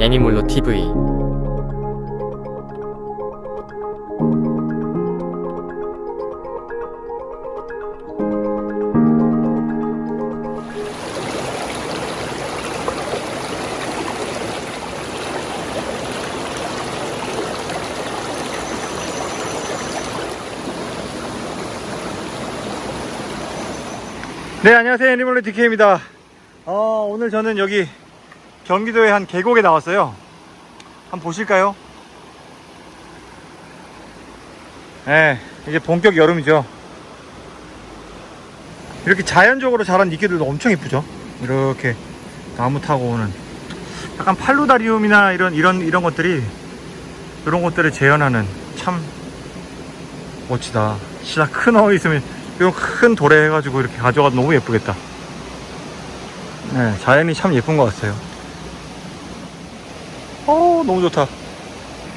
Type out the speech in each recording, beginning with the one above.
애니몰로 TV 네 안녕하세요. 애니멀로 DK입니다. 어, 오늘 저는 여기 경기도의 한 계곡에 나왔어요. 한번 보실까요? 네 이제 본격 여름이죠. 이렇게 자연적으로 자란 이끼들도 엄청 이쁘죠? 이렇게 나무 타고 오는. 약간 팔로다리움이나 이런 이런 이런 것들이 이런 것들을 재현하는 참 멋지다. 진짜 큰어 있으면 이런 큰 돌에 해가지고 이렇게 가져가도 너무 예쁘겠다. 네, 자연이 참 예쁜 것 같아요 어 너무 좋다.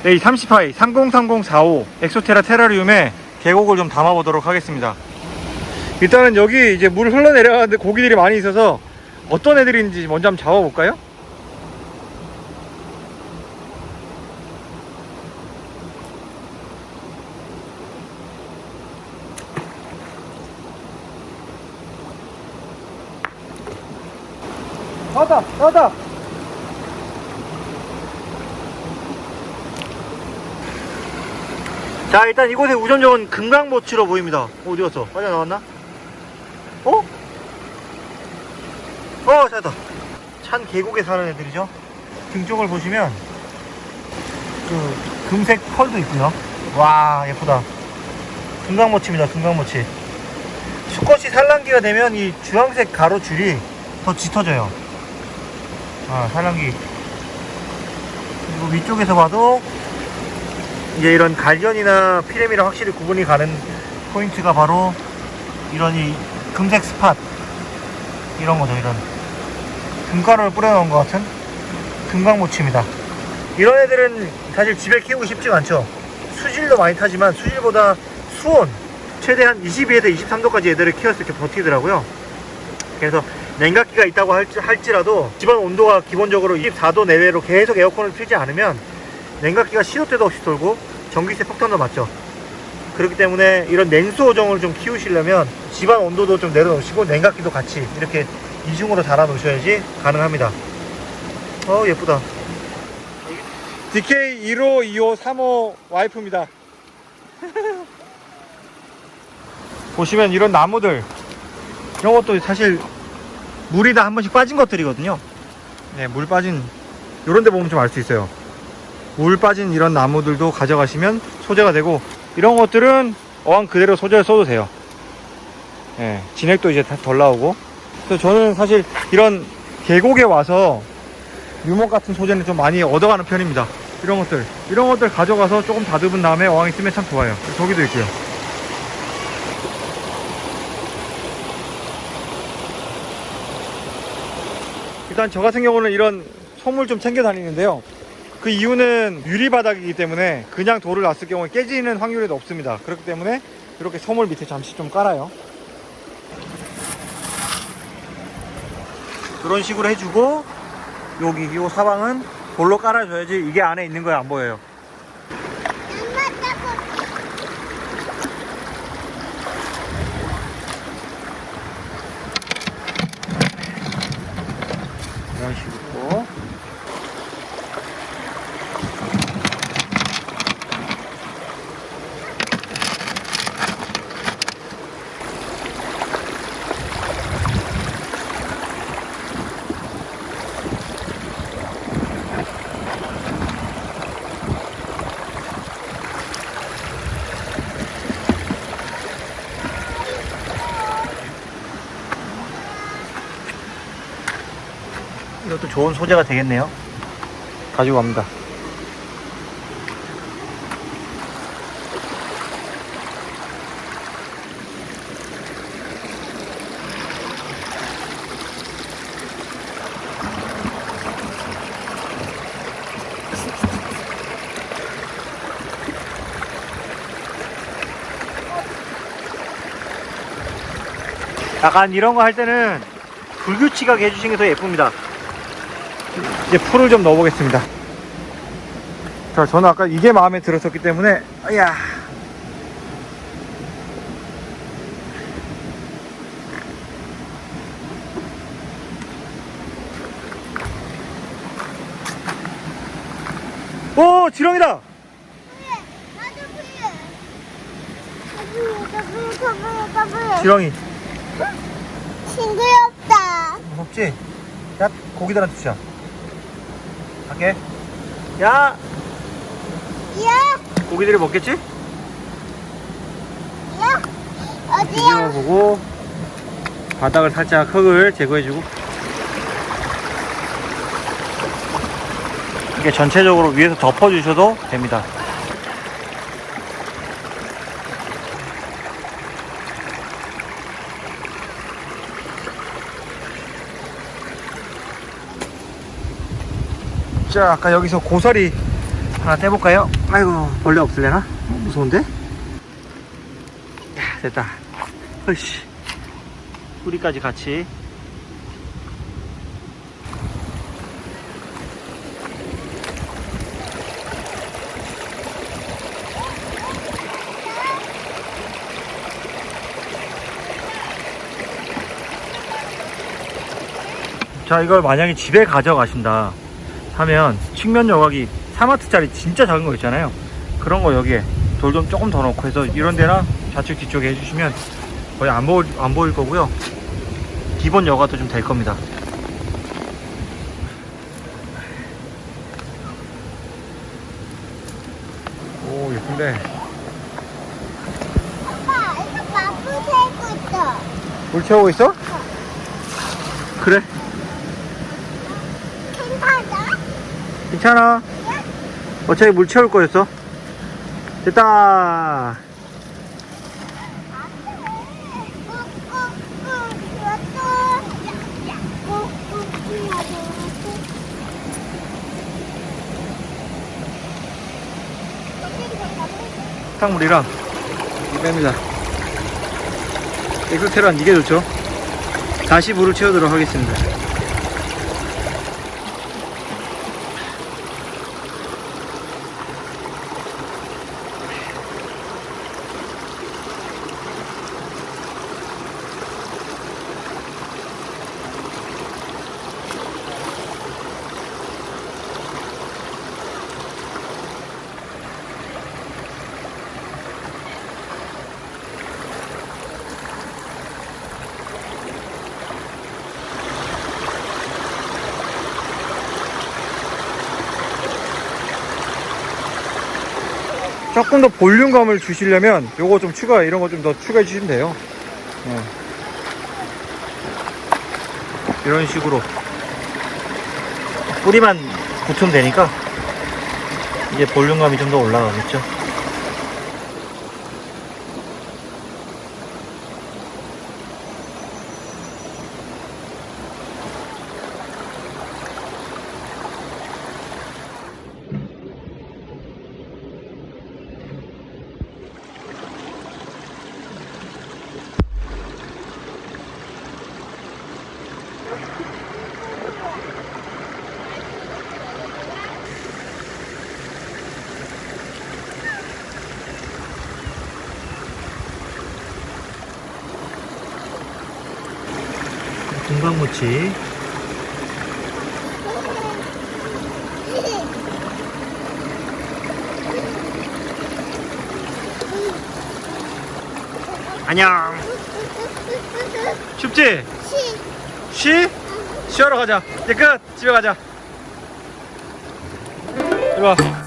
네, 이 30하이 303045 엑소테라 테라리움에 계곡을 좀 담아 보도록 하겠습니다. 일단은 여기 이제 물 흘러내려가는데 고기들이 많이 있어서 어떤 애들이 있는지 먼저 한번 잡아볼까요? 나다 나다 자 일단 이곳의 우전정은 금강모치로 보입니다. 어디 갔어? 빠져나왔나? 어? 어 찾았다. 찬 계곡에 사는 애들이죠? 등 쪽을 보시면 그 금색 펄도 있고요. 와 예쁘다. 금강모치입니다 금강모치. 수컷이 산란기가 되면 이 주황색 가로줄이 더 짙어져요. 아 산란기. 그리고 위쪽에서 봐도 이제 이런 갈견이나 피레미랑 확실히 구분이 가는 포인트가 바로 이런 이 금색 스팟. 이런 거죠 이런. 금가루를 뿌려놓은 것 같은 금강모치입니다. 이런 애들은 사실 집에 키우고 싶지가 않죠. 수질도 많이 타지만 수질보다 수온 최대한 22에서 23도까지 애들을 때 이렇게 버티더라고요. 그래서 냉각기가 있다고 할지, 할지라도 집안 온도가 기본적으로 24도 내외로 계속 에어컨을 틀지 않으면 냉각기가 시도 때도 없이 돌고 전기세 폭탄도 맞죠. 그렇기 때문에 이런 냉수 어종을 좀 키우시려면 집안 온도도 좀 내려놓으시고 냉각기도 같이 이렇게 이중으로 달아 놓으셔야지 가능합니다. 어 예쁘다. DK152535 와이프입니다. 보시면 이런 나무들 이런 것도 사실 물이 다 한 번씩 빠진 것들이거든요. 네, 물 빠진 이런 데 보면 좀 알 수 있어요 물 빠진 이런 나무들도 가져가시면 소재가 되고 이런 것들은 어항 그대로 소재를 써도 돼요. 네, 진액도 이제 다덜 나오고. 그래서 저는 사실 이런 계곡에 와서 유목 같은 소재는 좀 많이 얻어가는 편입니다. 이런 것들. 이런 것들 가져가서 조금 다듬은 다음에 어항에 쓰면 참 좋아요. 저기도 있고요. 일단 저 같은 경우는 이런 솜을 좀 챙겨 다니는데요 그 이유는 유리 바닥이기 때문에 그냥 돌을 놨을 경우에 깨지는 확률이 높습니다. 그렇기 때문에 이렇게 솜을 밑에 잠시 좀 깔아요. 그런 식으로 해주고 여기 요 사방은 볼로 깔아줘야지 이게 안에 있는 거에 안 보여요. 이런 식으로 이것도 좋은 소재가 되겠네요. 가지고 갑니다. 약간 이런 거 할 때는 불규칙하게 해주시는 게 더 예쁩니다 이제 풀을 좀 넣어보겠습니다 자, 저는 아까 이게 마음에 들었었기 때문에, 야 오, 지렁이다! 지렁이. 싱그럽다. 무섭지? 야, 고기들한테 주자. 갈게. 야! 야, 고기들이 먹겠지? 야. 어디야? 보고, 바닥을 살짝 흙을 제거해주고. 이게 전체적으로 위에서 덮어주셔도 됩니다. 자, 아까 여기서 고사리 하나 떼볼까요? 아이고, 벌레 없을래나? 어, 무서운데? 야, 됐다. 으이씨. 뿌리까지 같이. 자, 이걸 만약에 집에 가져가신다 하면 측면 여과기 3와트짜리 진짜 작은 거 있잖아요. 그런 거 여기에 돌 좀 조금 더 넣고 해서 이런 데나 좌측 뒤쪽에 해주시면 거의 안 보일, 안 보일 거고요. 기본 여과도 좀 될 겁니다. 오, 예쁜데. 아빠, 이거 마블 세고 있어. 물 채우고 있어? 그래. 괜찮아? 괜찮아. 어차피 물 채울 거였어. 됐다. 탕물이랑 이 뺍니다. 엑소테란 이게 좋죠. 다시 물을 채우도록 하겠습니다. 조금 더 볼륨감을 주시려면 요거 좀 추가 이런 거 좀 더 추가해 주시면 돼요 네. 이런 식으로 뿌리만 붙으면 되니까 이제 볼륨감이 좀 더 올라가겠죠 금방무치. 안녕. 춥지? 쉬? 쉬하러 가자. 이제 끝. 집에 가자. 이리 와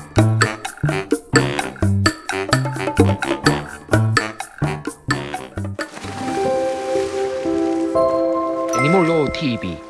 TV